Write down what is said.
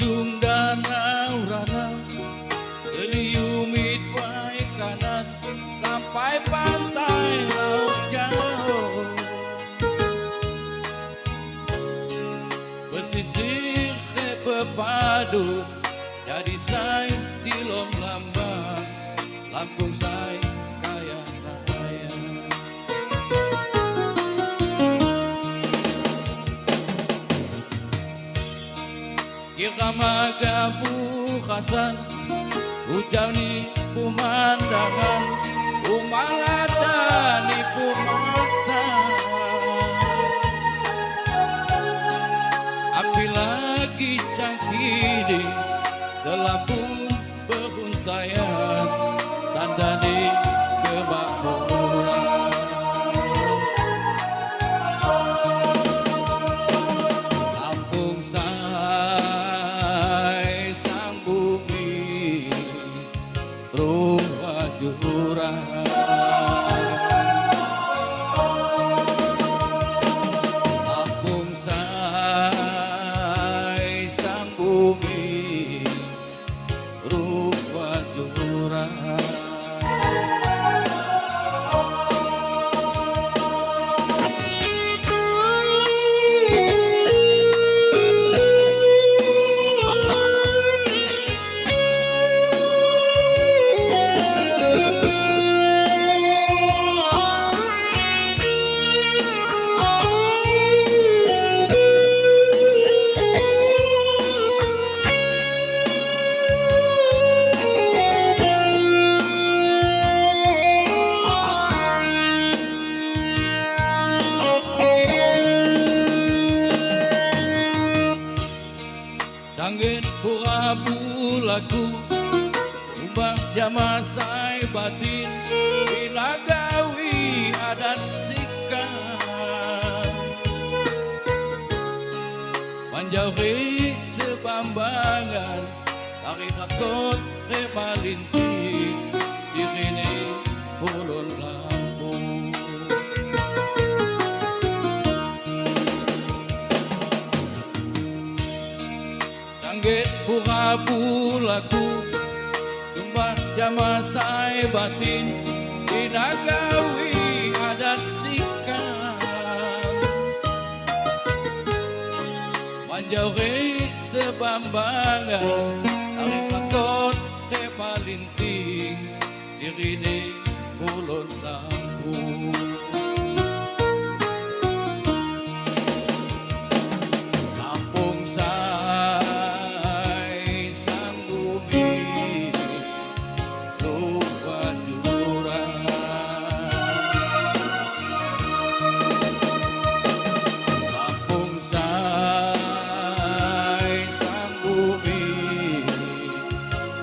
ujung danau rana Teliumit baik kanan sampai pantai laut jauh Pesisir pepadu jadi saya di lom lambang Lampung saya Kita magabu khasan Ujani pemandangan Umaladani pemata Api lagi cangkiri Gelapun Rumah jurang Sanggit pura bulaku Umbang jama sai batin Binagawi adat sikan Panjauhi sebambangan Tarik hakot remalinti Sirine ulun pura bulaku Tumbah jama sai batin. Sinagawi adat sikan Manjauhi sebambangan. Tarik lakot kepalinting Sirine ulun Lampung Lampung